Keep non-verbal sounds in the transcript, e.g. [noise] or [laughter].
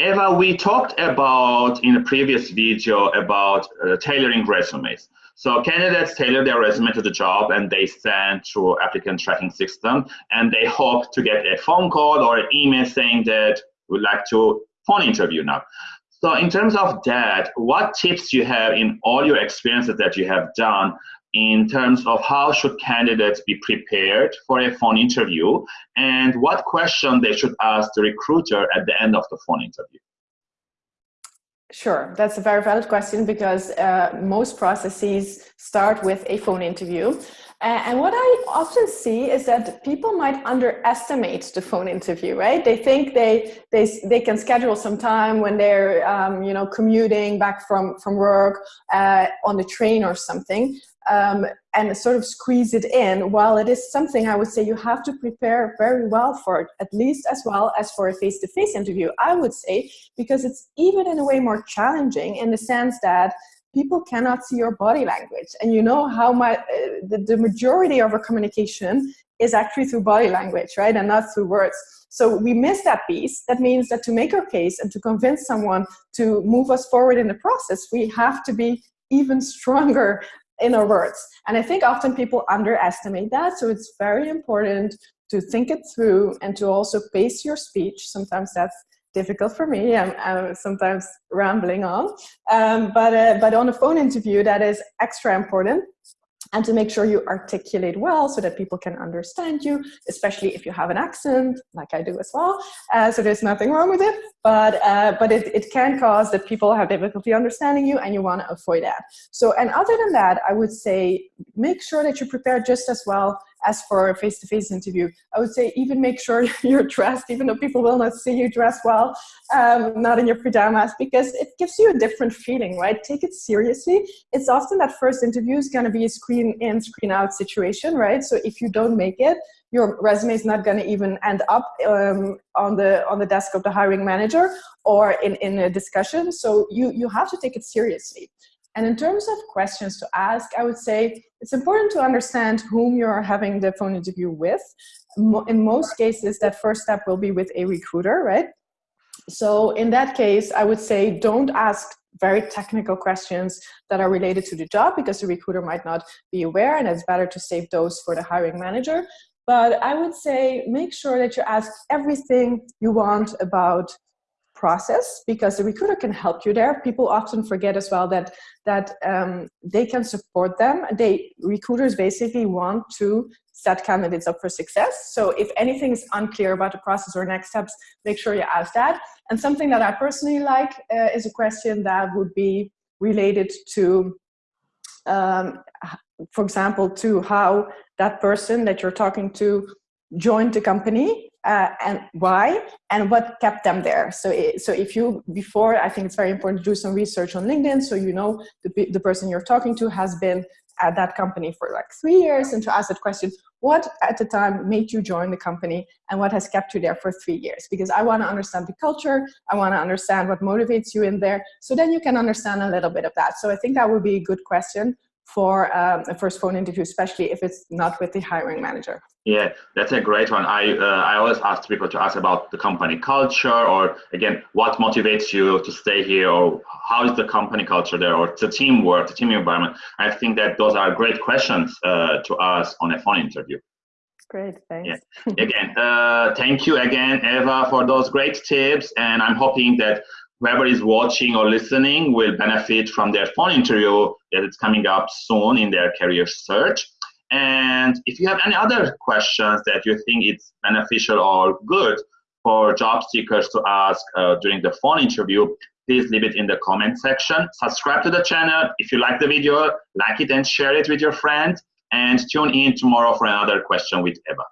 Eva, we talked about in a previous video about uh, tailoring resumes. So candidates tailor their resume to the job and they send through applicant tracking system and they hope to get a phone call or an email saying that we'd like to phone interview now. So in terms of that, what tips you have in all your experiences that you have done in terms of how should candidates be prepared for a phone interview and what question they should ask the recruiter at the end of the phone interview? Sure, that's a very valid question because uh, most processes start with a phone interview. And what I often see is that people might underestimate the phone interview, right? They think they they, they can schedule some time when they're um, you know commuting back from from work uh, on the train or something, um, and sort of squeeze it in. While it is something I would say you have to prepare very well for, at least as well as for a face-to-face -face interview. I would say because it's even in a way more challenging in the sense that people cannot see your body language. And you know how my, uh, the, the majority of our communication is actually through body language, right? And not through words. So we miss that piece. That means that to make our case and to convince someone to move us forward in the process, we have to be even [laughs] stronger in our words. And I think often people underestimate that. So it's very important to think it through and to also pace your speech. Sometimes that's difficult for me. I'm, I'm sometimes rambling on. Um, but, uh, but on a phone interview, that is extra important and to make sure you articulate well so that people can understand you, especially if you have an accent, like I do as well. Uh, so there's nothing wrong with it, but, uh, but it, it can cause that people have difficulty understanding you and you want to avoid that. So, and other than that, I would say make sure that you prepare just as well as for a face-to-face -face interview. I would say even make sure [laughs] you're dressed, even though people will not see you dressed well, um, not in your pajamas, because it gives you a different feeling, right? Take it seriously. It's often that first interview is going to be a screen in, screen out situation, right? So if you don't make it, your resume is not going to even end up um, on the on the desk of the hiring manager or in, in a discussion. So you, you have to take it seriously. And in terms of questions to ask, I would say it's important to understand whom you're having the phone interview with. In most cases, that first step will be with a recruiter, right? So in that case, I would say don't ask very technical questions that are related to the job because the recruiter might not be aware and it's better to save those for the hiring manager. But I would say make sure that you ask everything you want about process because the recruiter can help you there. People often forget as well that that um, they can support them. They recruiters basically want to set candidates up for success. So if anything is unclear about the process or next steps, make sure you ask that. And something that I personally like uh, is a question that would be related to, um, for example, to how that person that you're talking to joined the company uh, and why and what kept them there. So, so if you, before, I think it's very important to do some research on LinkedIn so you know the, the person you're talking to has been at that company for like three years and to ask that question, what at the time made you join the company and what has kept you there for three years? Because I want to understand the culture, I want to understand what motivates you in there, so then you can understand a little bit of that. So I think that would be a good question for um, a first phone interview, especially if it's not with the hiring manager. Yeah, that's a great one. I uh, I always ask people to ask about the company culture, or again, what motivates you to stay here, or how is the company culture there, or the teamwork, the team environment. I think that those are great questions uh, to ask on a phone interview. Great, thanks. Yeah. again, uh, thank you again, Eva, for those great tips, and I'm hoping that whoever is watching or listening will benefit from their phone interview that is coming up soon in their career search. And if you have any other questions that you think it's beneficial or good for job seekers to ask uh, during the phone interview, please leave it in the comment section. Subscribe to the channel. If you like the video, like it and share it with your friends. And tune in tomorrow for another question with Eva.